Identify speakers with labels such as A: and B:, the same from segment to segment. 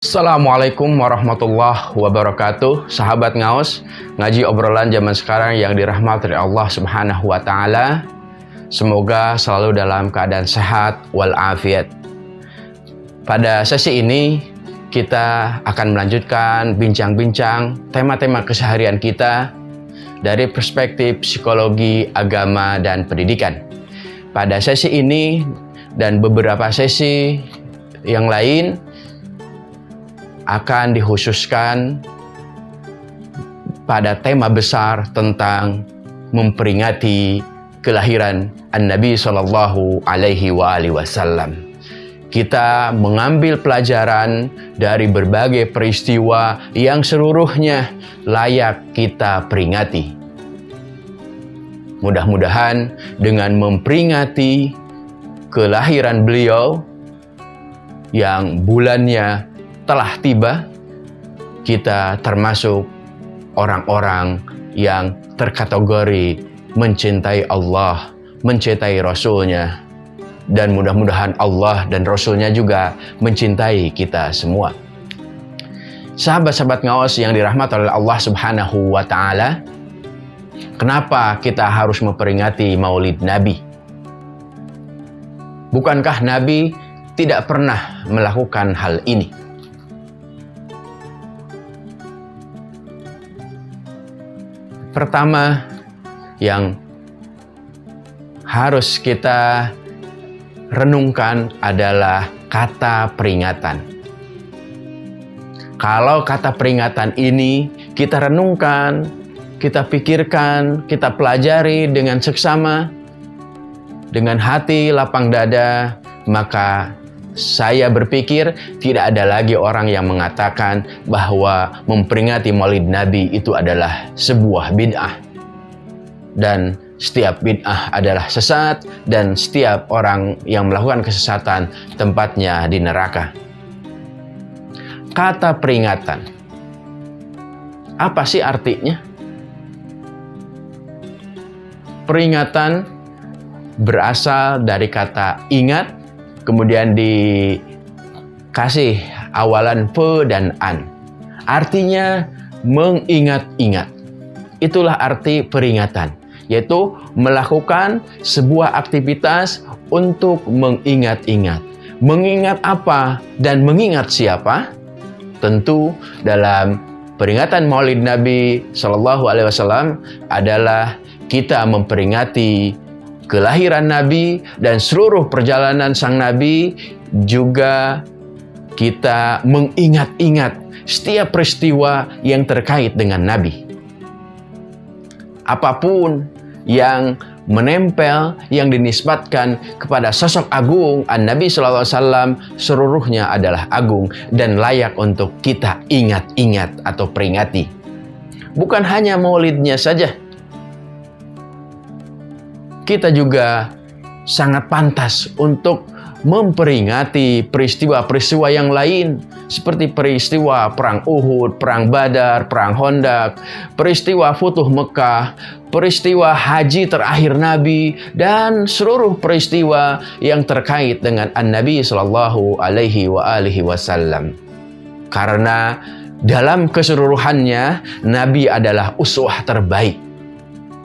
A: Assalamualaikum warahmatullahi wabarakatuh. Sahabat ngaos Ngaji obrolan zaman sekarang yang dirahmati Allah subhanahu wa ta'ala. Semoga selalu dalam keadaan sehat walafiat. Pada sesi ini Kita akan melanjutkan bincang-bincang Tema-tema keseharian kita Dari perspektif psikologi, agama, dan pendidikan. Pada sesi ini dan beberapa sesi yang lain akan dikhususkan pada tema besar tentang memperingati kelahiran An-Nabi Sallallahu Alaihi Wasallam. Kita mengambil pelajaran dari berbagai peristiwa yang seluruhnya layak kita peringati. Mudah-mudahan dengan memperingati kelahiran beliau yang bulannya telah tiba, kita termasuk orang-orang yang terkategori mencintai Allah, mencintai Rasulnya, dan mudah-mudahan Allah dan Rasulnya juga mencintai kita semua. Sahabat-sahabat ngawas yang dirahmati oleh Allah Subhanahu wa Ta'ala, kenapa kita harus memperingati Maulid Nabi? Bukankah Nabi tidak pernah melakukan hal ini? Pertama yang harus kita renungkan adalah kata peringatan. Kalau kata peringatan ini kita renungkan, kita pikirkan, kita pelajari dengan seksama, dengan hati lapang dada, maka saya berpikir tidak ada lagi orang yang mengatakan bahwa memperingati maulid Nabi itu adalah sebuah bid'ah. Dan setiap bid'ah adalah sesat dan setiap orang yang melakukan kesesatan tempatnya di neraka. Kata peringatan. Apa sih artinya? Peringatan berasal dari kata ingat kemudian dikasih awalan pe dan an. Artinya mengingat-ingat. Itulah arti peringatan, yaitu melakukan sebuah aktivitas untuk mengingat-ingat. Mengingat apa dan mengingat siapa? Tentu dalam peringatan Maulid Nabi Shallallahu Alaihi Wasallam adalah kita memperingati kelahiran Nabi dan seluruh perjalanan sang Nabi juga kita mengingat-ingat setiap peristiwa yang terkait dengan Nabi. Apa pun yang menempel yang dinisbatkan kepada sosok agung An-Nabi Wasallam seluruhnya adalah agung dan layak untuk kita ingat-ingat atau peringati. Bukan hanya maulidnya saja, kita juga sangat pantas untuk memperingati peristiwa-peristiwa yang lain seperti peristiwa perang Uhud, perang Badar, perang Hondak, peristiwa Futuh Mekah, peristiwa haji terakhir Nabi dan seluruh peristiwa yang terkait dengan An-Nabi Shallallahu alaihi wa alihi wasallam. Karena dalam keseluruhannya Nabi adalah uswah terbaik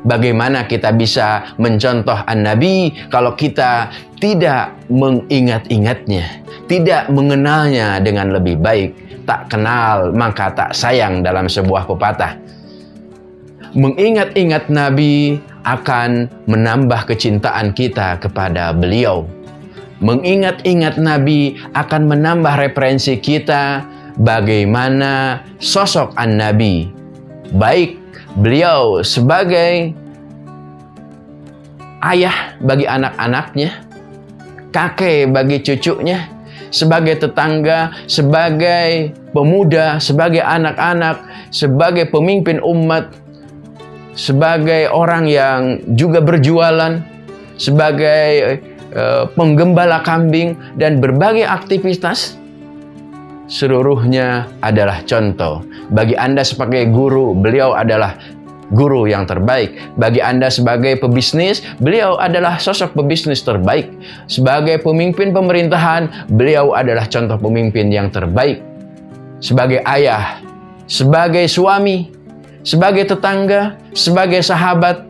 A: Bagaimana kita bisa mencontoh An-Nabi kalau kita tidak mengingat-ingatnya, tidak mengenalnya dengan lebih baik. Tak kenal maka tak sayang dalam sebuah pepatah. Mengingat-ingat Nabi akan menambah kecintaan kita kepada beliau. Mengingat-ingat Nabi akan menambah referensi kita bagaimana sosok An-Nabi, baik beliau sebagai ayah bagi anak-anaknya, kakek bagi cucunya, sebagai tetangga, sebagai pemuda, sebagai anak-anak, sebagai pemimpin umat, sebagai orang yang juga berjualan, sebagai uh, penggembala kambing dan berbagai aktivitas seluruhnya adalah contoh. Bagi Anda sebagai guru, beliau adalah guru yang terbaik. Bagi Anda sebagai pebisnis, beliau adalah sosok pebisnis terbaik. Sebagai pemimpin pemerintahan, beliau adalah contoh pemimpin yang terbaik. sebagai ayah, sebagai suami, sebagai tetangga, sebagai sahabat,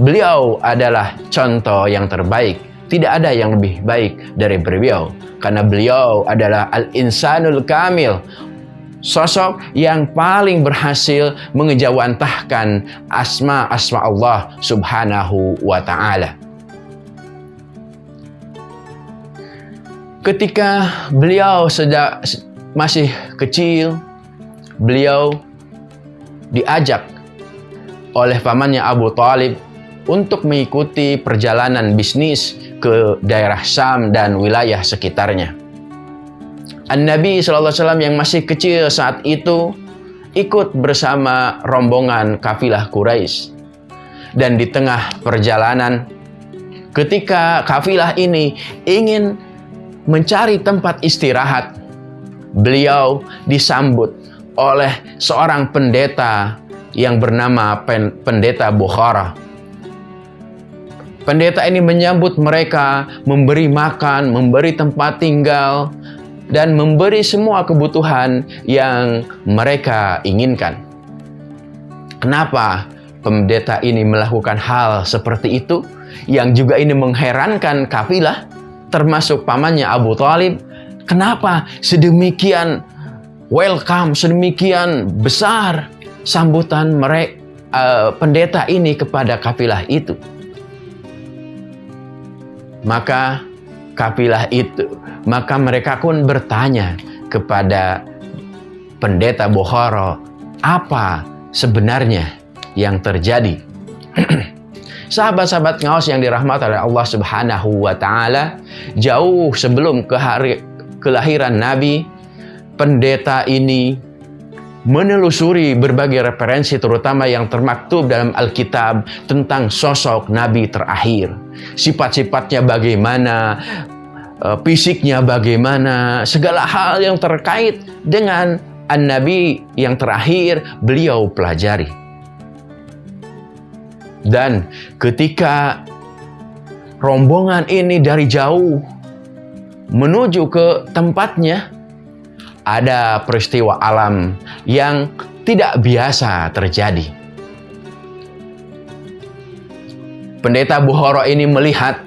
A: beliau adalah contoh yang terbaik. Tidak ada yang lebih baik dari beliau karena beliau adalah al-insanul kamil, sosok yang paling berhasil mengejawantahkan asma-asma Allah Subhanahu wa taala. Ketika beliau sedang masih kecil, beliau diajak oleh pamannya Abu Talib untuk mengikuti perjalanan bisnis ke daerah Syam dan wilayah sekitarnya. An-Nabi SAW yang masih kecil saat itu ikut bersama rombongan kafilah Quraisy. Dan di tengah perjalanan, ketika kafilah ini ingin mencari tempat istirahat, beliau disambut oleh seorang pendeta yang bernama Pendeta Bukhara. Pendeta ini menyambut mereka, memberi makan, memberi tempat tinggal, dan memberi semua kebutuhan yang mereka inginkan. Kenapa pendeta ini melakukan hal seperti itu? Yang juga ini mengherankan kafilah termasuk pamannya Abu Talib, kenapa sedemikian welcome, sedemikian besar sambutan mereka uh, pendeta ini kepada kafilah itu. Maka kafilah itu, maka mereka pun bertanya kepada pendeta Bukhara, apa sebenarnya yang terjadi? Sahabat-sahabat ngaos yang dirahmati oleh Allah Subhanahu wa taala, jauh sebelum ke hari kelahiran Nabi, pendeta ini menelusuri berbagai referensi terutama yang termaktub dalam Alkitab tentang sosok Nabi terakhir. Sifat-sifatnya bagaimana, eh, fisiknya bagaimana, segala hal yang terkait dengan An-Nabi yang terakhir beliau pelajari. Dan ketika rombongan ini dari jauh menuju ke tempatnya, ada peristiwa alam yang tidak biasa terjadi. Pendeta Buhoro ini melihat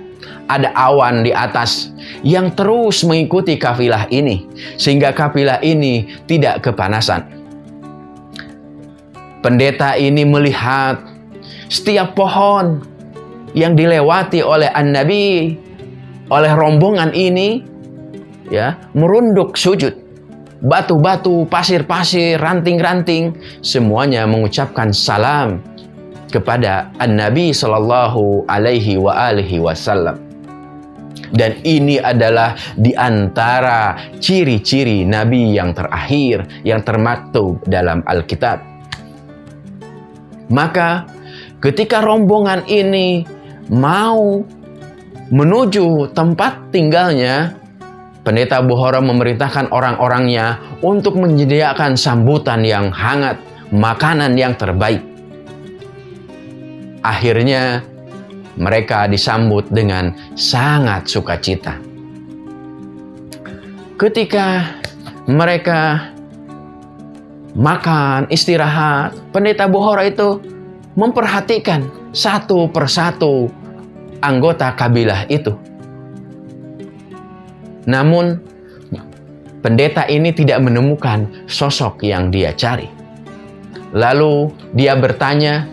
A: ada awan di atas yang terus mengikuti kafilah ini, sehingga kafilah ini tidak kepanasan. Pendeta ini melihat setiap pohon yang dilewati oleh An-Nabi, oleh rombongan ini, ya merunduk sujud. Batu-batu, pasir-pasir, ranting-ranting, semuanya mengucapkan salam kepada An-Nabi Sallallahu Alaihi wa alihi Wasallam. Dan ini adalah di antara ciri-ciri Nabi yang terakhir yang termaktub dalam Alkitab. Maka Ketika rombongan ini mau menuju tempat tinggalnya, Pendeta Buhora memerintahkan orang-orangnya untuk menyediakan sambutan yang hangat, makanan yang terbaik. Akhirnya, mereka disambut dengan sangat sukacita. Ketika mereka makan, istirahat, Pendeta Buhora itu memperhatikan satu persatu anggota kabilah itu. Namun, pendeta ini tidak menemukan sosok yang dia cari. Lalu dia bertanya,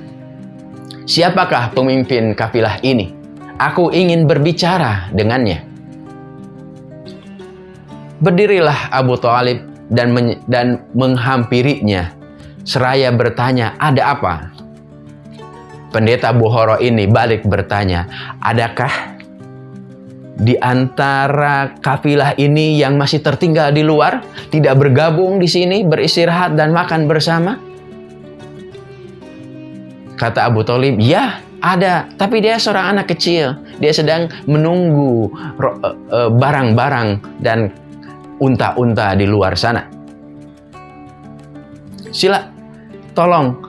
A: "Siapakah pemimpin kafilah ini? Aku ingin berbicara dengannya." Berdirilah Abu Talib dan, dan menghampirinya seraya bertanya, "Ada apa?" Pendeta Buhoro ini balik bertanya, adakah di antara kafilah ini yang masih tertinggal di luar, tidak bergabung di sini, beristirahat dan makan bersama? Kata Abu Talib, ya ada, tapi dia seorang anak kecil. Dia sedang menunggu e, e, barang-barang dan unta-unta di luar sana. Sila, tolong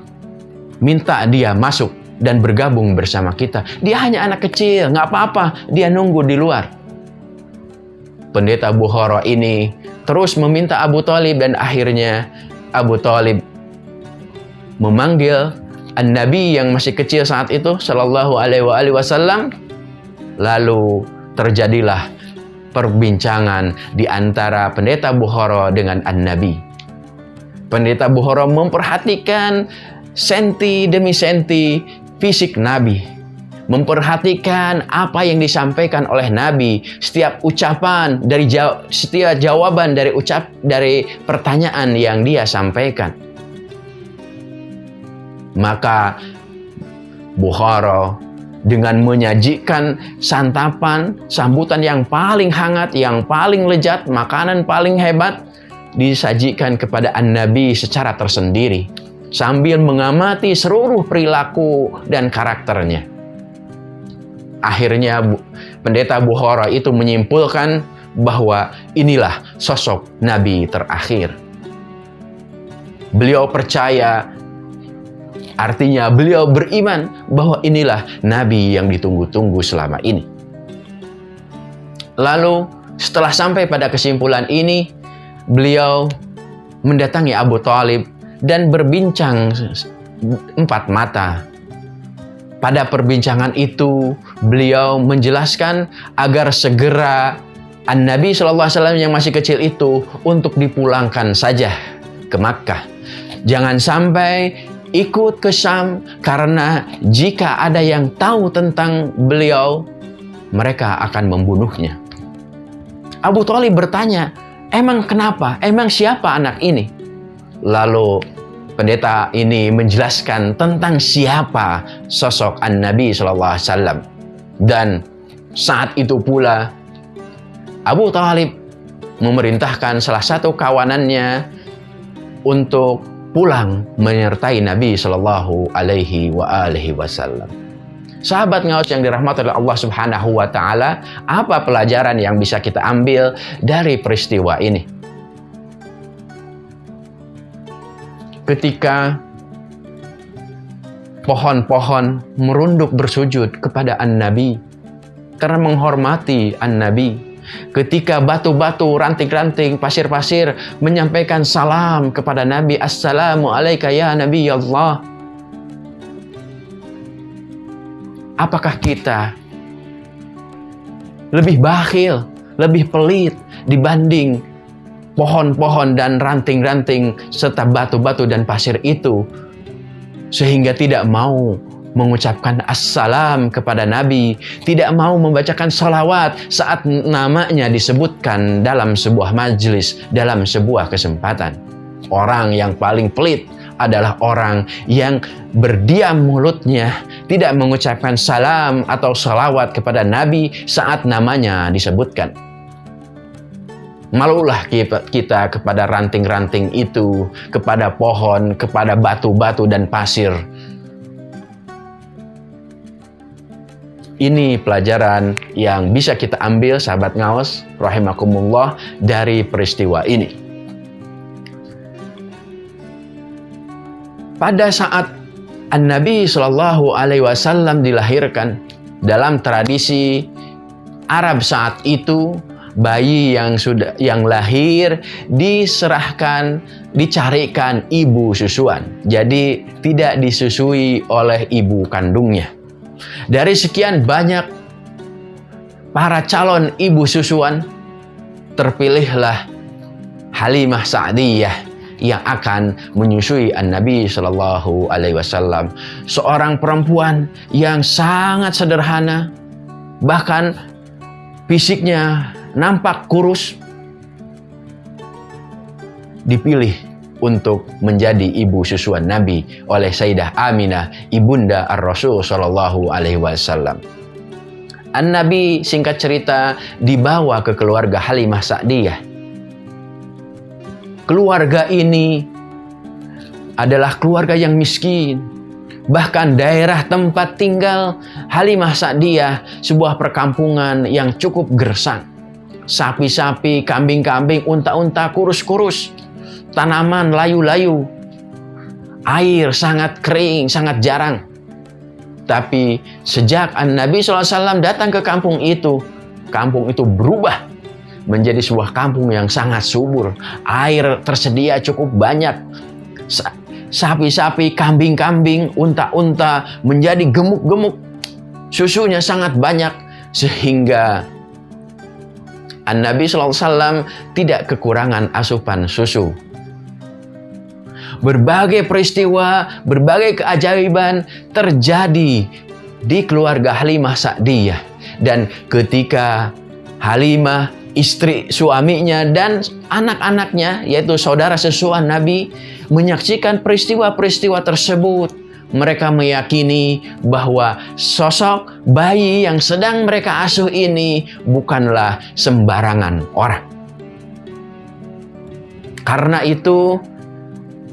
A: minta dia masuk dan bergabung bersama kita. Dia hanya anak kecil, nggak apa-apa. Dia nunggu di luar. pendeta Bukhara ini terus meminta Abu Talib dan akhirnya Abu Talib memanggil An-Nabi yang masih kecil saat itu Shallallahu Alaihi Wasallam lalu terjadilah perbincangan di antara pendeta Bukhara dengan An-Nabi. Pendeta Bukhara memperhatikan senti demi senti fisik Nabi. Memperhatikan apa yang disampaikan oleh Nabi, setiap ucapan dari jaw setiap jawaban dari ucap dari pertanyaan yang dia sampaikan. Maka Bukhara dengan menyajikan santapan, sambutan yang paling hangat, yang paling lezat, makanan paling hebat disajikan kepada An-Nabi secara tersendiri sambil mengamati seluruh perilaku dan karakternya. Akhirnya pendeta Bukhara itu menyimpulkan bahwa inilah sosok Nabi terakhir. Beliau percaya, artinya beliau beriman bahwa inilah Nabi yang ditunggu-tunggu selama ini. Lalu setelah sampai pada kesimpulan ini, beliau mendatangi Abu Talib dan berbincang empat mata. Pada perbincangan itu, beliau menjelaskan agar segera An-Nabi SAW yang masih kecil itu untuk dipulangkan saja ke Makkah. Jangan sampai ikut ke Syam karena jika ada yang tahu tentang beliau, mereka akan membunuhnya. Abu Talib bertanya, emang kenapa? Emang siapa anak ini? Lalu pendeta ini menjelaskan tentang siapa sosok An-Nabi Wasallam dan saat itu pula Abu Talib memerintahkan salah satu kawanannya untuk pulang menyertai Nabi Shallallahu Alaihi Wasallam. Sahabat ngaus yang dirahmati oleh Allah Subhanahu wa taala, apa pelajaran yang bisa kita ambil dari peristiwa ini? Ketika pohon-pohon merunduk bersujud kepada An-Nabi karena menghormati An-Nabi. Ketika batu-batu, ranting-ranting, pasir-pasir menyampaikan salam kepada Nabi, Assalamu alaika ya Nabi Allah. Apakah kita lebih bakhil, lebih pelit dibanding pohon-pohon dan ranting-ranting serta batu-batu dan pasir itu sehingga tidak mau mengucapkan assalam kepada Nabi, tidak mau membacakan salawat saat namanya disebutkan dalam sebuah majlis, dalam sebuah kesempatan. Orang yang paling pelit adalah orang yang berdiam mulutnya, tidak mengucapkan salam atau salawat kepada Nabi saat namanya disebutkan. Malulah kita kepada ranting-ranting itu, kepada pohon, kepada batu-batu dan pasir. Ini pelajaran yang bisa kita ambil sahabat ngawas rahimakumullah dari peristiwa ini. Pada saat An-Nabi Shallallahu alaihi wasallam dilahirkan dalam tradisi Arab saat itu bayi yang sudah yang lahir diserahkan dicarikan ibu susuan. Jadi tidak disusui oleh ibu kandungnya. Dari sekian banyak para calon ibu susuan terpilihlah Halimah Sa'diyah yang akan menyusui An-Nabi Shallallahu Alaihi Wasallam, seorang perempuan yang sangat sederhana, bahkan fisiknya nampak kurus, dipilih untuk menjadi ibu susuan Nabi oleh Sayyidah Aminah, ibunda Ar-Rasul Shallallahu Alaihi Wasallam. An-Nabi singkat cerita dibawa ke keluarga Halimah Sa'diyah. Keluarga ini adalah keluarga yang miskin, Bahkan daerah tempat tinggal Halimah Sa'diyah sebuah perkampungan yang cukup gersang sapi-sapi, kambing-kambing, unta-unta, kurus-kurus, tanaman layu-layu, air sangat kering, sangat jarang. Tapi sejak Nabi SAW datang ke kampung itu, kampung itu berubah. menjadi sebuah kampung yang sangat subur. Air tersedia cukup banyak. Sapi-sapi, kambing-kambing, unta-unta menjadi gemuk-gemuk. Susunya sangat banyak sehingga An-Nabi SAW tidak kekurangan asupan susu. Berbagai peristiwa, berbagai keajaiban terjadi di keluarga Halimah Sa'diyah. Dan ketika Halimah, istri suaminya, dan anak-anaknya, yaitu saudara sesuan Nabi, menyaksikan peristiwa-peristiwa tersebut, mereka meyakini bahwa sosok bayi yang sedang mereka asuh ini bukanlah sembarangan orang. Karena itu,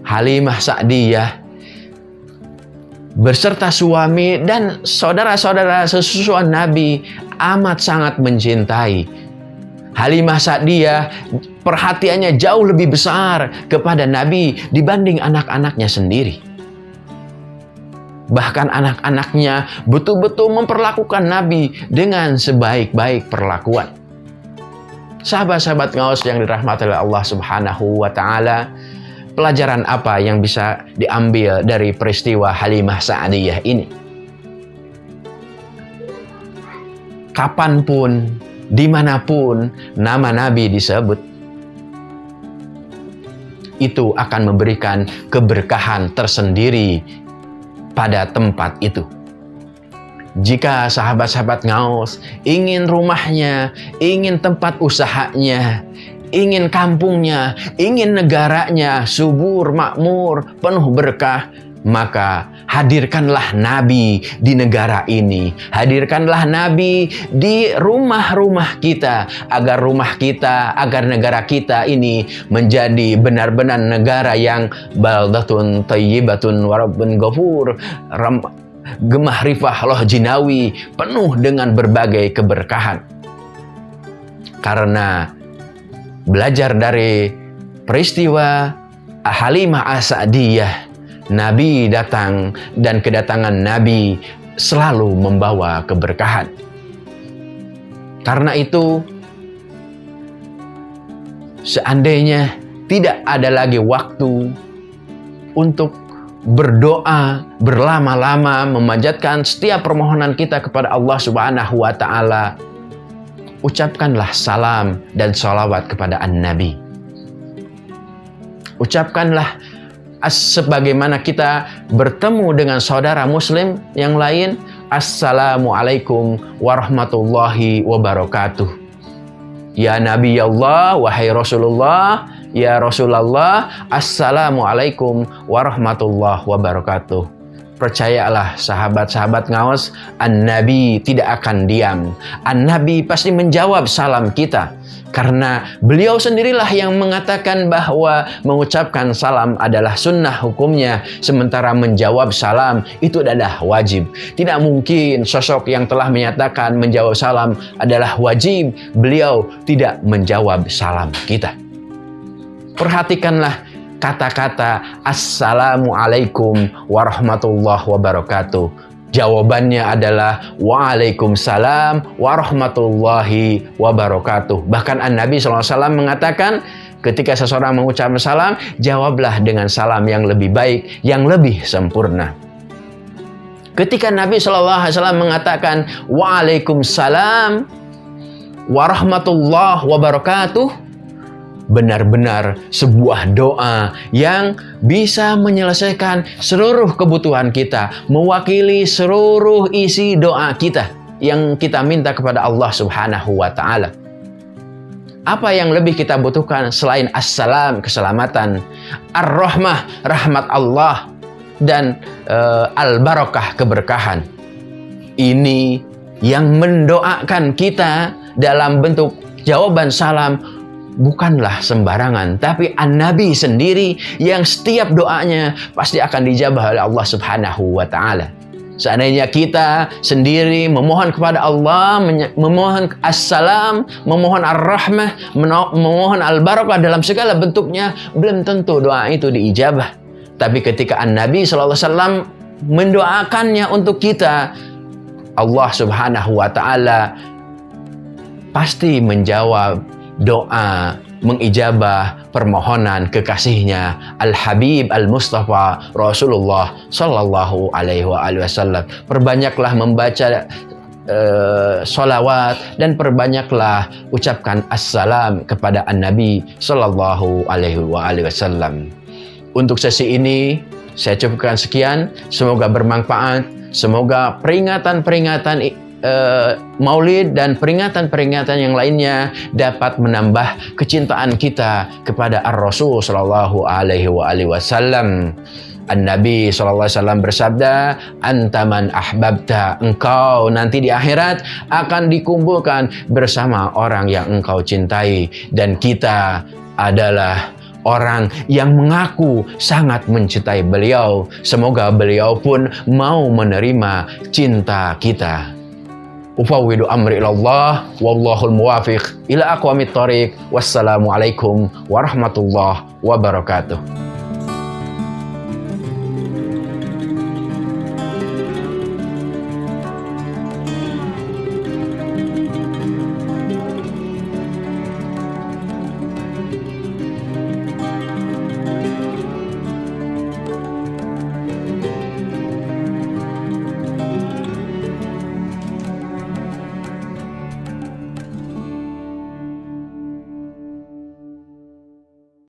A: Halimah Sa'diyah beserta suami dan saudara-saudara sesusuan Nabi amat sangat mencintai. Halimah Sa'diyah perhatiannya jauh lebih besar kepada Nabi dibanding anak-anaknya sendiri. Bahkan anak-anaknya betul-betul memperlakukan Nabi dengan sebaik-baik perlakuan. Sahabat-sahabat ngaus yang dirahmati oleh Allah Subhanahu wa taala, pelajaran apa yang bisa diambil dari peristiwa Halimah Sa'diyah ini? Kapan pun, di mana pun nama Nabi disebut, itu akan memberikan keberkahan tersendiri pada tempat itu. Jika sahabat-sahabat ngaus ingin rumahnya, ingin tempat usahanya, ingin kampungnya, ingin negaranya subur, makmur, penuh berkah, maka hadirkanlah Nabi di negara ini. Hadirkanlah Nabi di rumah-rumah kita. Agar rumah kita, agar negara kita ini menjadi benar-benar negara yang baldatun tayyibatun warabun ghafur. Gemah rifah loh jinawi penuh dengan berbagai keberkahan. Karena belajar dari peristiwa Halimah Asadiyah Nabi datang dan kedatangan Nabi selalu membawa keberkahan. Karena itu, seandainya tidak ada lagi waktu untuk berdoa berlama-lama memanjatkan setiap permohonan kita kepada Allah Subhanahu wa taala ucapkanlah salam dan salawat kepada An-Nabi. Ucapkanlah sebagaimana kita bertemu dengan saudara muslim yang lain Assalamualaikum warahmatullahi wabarakatuh. Ya Nabi Allah wahai Rasulullah Ya Rasulullah Assalamualaikum warahmatullahi wabarakatuh Percayalah sahabat-sahabat ngawas, An-Nabi tidak akan diam. An-Nabi pasti menjawab salam kita. Karena beliau sendirilah yang mengatakan bahwa mengucapkan salam adalah sunnah hukumnya, sementara menjawab salam itu adalah wajib. Tidak mungkin sosok yang telah menyatakan menjawab salam adalah wajib, beliau tidak menjawab salam kita. Perhatikanlah kata-kata Assalamualaikum warahmatullahi wabarakatuh Jawabannya adalah Waalaikumsalam warahmatullahi wabarakatuh. Bahkan An-Nabi SAW mengatakan ketika seseorang mengucapkan salam, jawablah dengan salam yang lebih baik, yang lebih sempurna. Ketika Nabi SAW mengatakan Waalaikumsalam warahmatullahi wabarakatuh, benar-benar sebuah doa yang bisa menyelesaikan seluruh kebutuhan kita, mewakili seluruh isi doa kita yang kita minta kepada Allah Subhanahu wa taala. Apa yang lebih kita butuhkan selain assalam keselamatan, ar-rahmah rahmat Allah dan uh, al-barakah keberkahan. Ini yang mendoakan kita dalam bentuk jawaban salam bukanlah sembarangan, tapi An-Nabi sendiri yang setiap doanya pasti akan dijabah oleh Allah Subhanahu wa taala. Seandainya kita sendiri memohon kepada Allah, memohon assalam, memohon ar-rahmah, memohon al-barakah dalam segala bentuknya, belum tentu doa itu diijabah. Tapi ketika An-Nabi SAW mendoakannya untuk kita, Allah Subhanahu wa taala pasti menjawab doa mengijabah permohonan kekasihnya Al-Habib Al-Mustafa Rasulullah Sallallahu Alaihi Wasallam. Perbanyaklah membaca uh, solawat dan perbanyaklah ucapkan assalam kepada An-Nabi Sallallahu Alaihi Wasallam. Untuk sesi ini saya cukupkan sekian. Semoga bermanfaat. Semoga peringatan-peringatan uh, maulid dan peringatan-peringatan yang lainnya dapat menambah kecintaan kita kepada Ar-Rasul sallallahu alaihi wasallam. An-Nabi SAW bersabda, Antaman ahbabta, engkau nanti di akhirat akan dikumpulkan bersama orang yang engkau cintai. Dan kita adalah orang yang mengaku sangat mencintai beliau. Semoga beliau pun mau menerima cinta kita. Ufawwidu amri ilallah wallahul muwafiq. Ila aqwamit thoriq wassalamualaikum warahmatullahi wabarakatuh